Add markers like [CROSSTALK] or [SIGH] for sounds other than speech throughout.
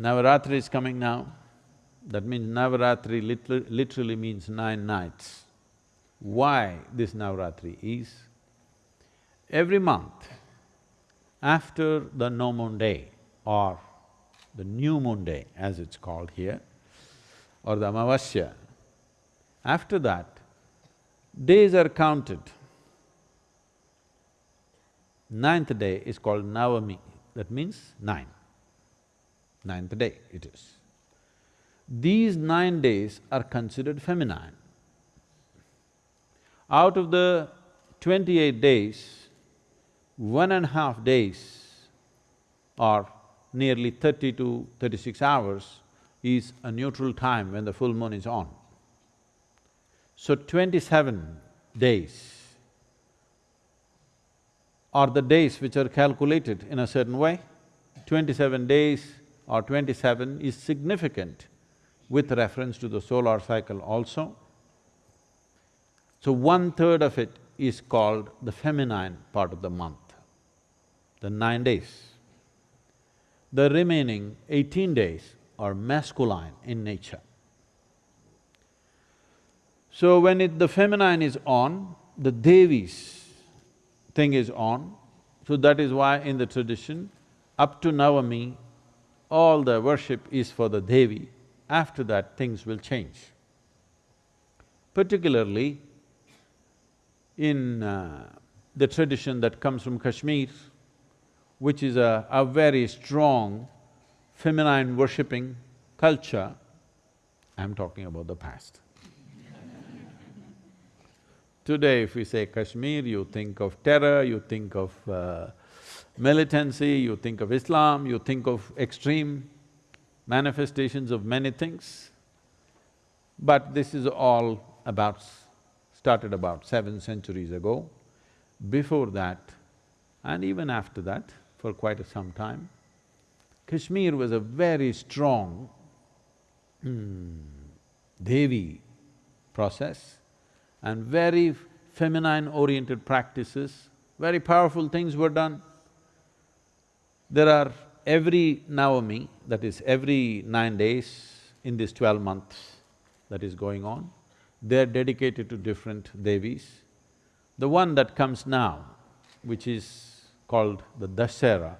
Navaratri is coming now, that means Navaratri liter literally means nine nights. Why this Navaratri is, every month, after the no moon day or the new moon day as it's called here, or the Amavasya, after that, days are counted. Ninth day is called Navami, that means nine. Ninth day it is. These nine days are considered feminine. Out of the twenty-eight days, one and a half days or nearly thirty to thirty-six hours is a neutral time when the full moon is on. So twenty-seven days are the days which are calculated in a certain way. Twenty-seven days or twenty-seven is significant with reference to the solar cycle also. So one-third of it is called the feminine part of the month, the nine days. The remaining eighteen days are masculine in nature. So when it… the feminine is on, the Devis thing is on, so that is why in the tradition, up to Navami, all the worship is for the Devi, after that things will change. Particularly in uh, the tradition that comes from Kashmir, which is a, a very strong feminine worshipping culture, I'm talking about the past. [LAUGHS] Today if we say Kashmir, you think of terror, you think of uh, militancy, you think of Islam, you think of extreme manifestations of many things. But this is all about… started about seven centuries ago. Before that, and even after that, for quite a some time, Kashmir was a very strong hmm, Devi process and very feminine-oriented practices, very powerful things were done. There are every Navami, that is every nine days in this twelve months that is going on, they're dedicated to different Devis. The one that comes now, which is called the Dasera,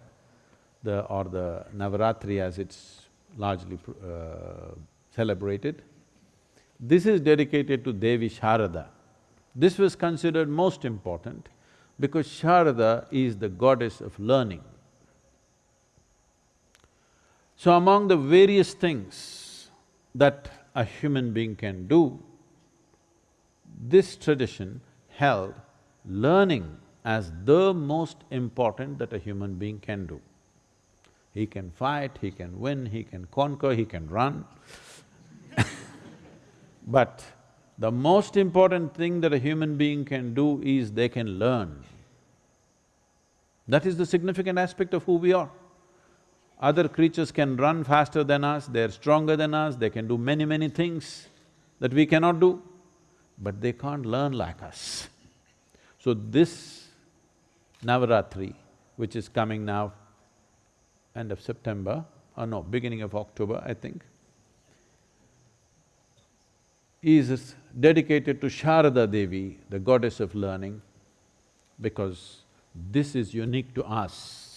the… or the Navaratri as it's largely uh, celebrated, this is dedicated to Devi Sharada. This was considered most important because Sharada is the goddess of learning. So among the various things that a human being can do, this tradition held learning as the most important that a human being can do. He can fight, he can win, he can conquer, he can run [LAUGHS] but the most important thing that a human being can do is they can learn. That is the significant aspect of who we are. Other creatures can run faster than us, they're stronger than us, they can do many, many things that we cannot do, but they can't learn like us. So this Navaratri, which is coming now, end of September, or no, beginning of October, I think, is dedicated to Sharada Devi, the goddess of learning, because this is unique to us.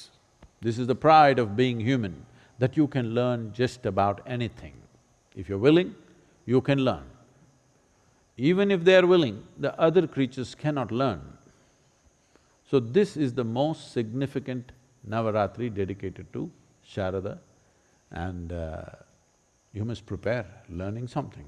This is the pride of being human, that you can learn just about anything. If you're willing, you can learn. Even if they are willing, the other creatures cannot learn. So this is the most significant Navaratri dedicated to Sharada and uh, you must prepare learning something.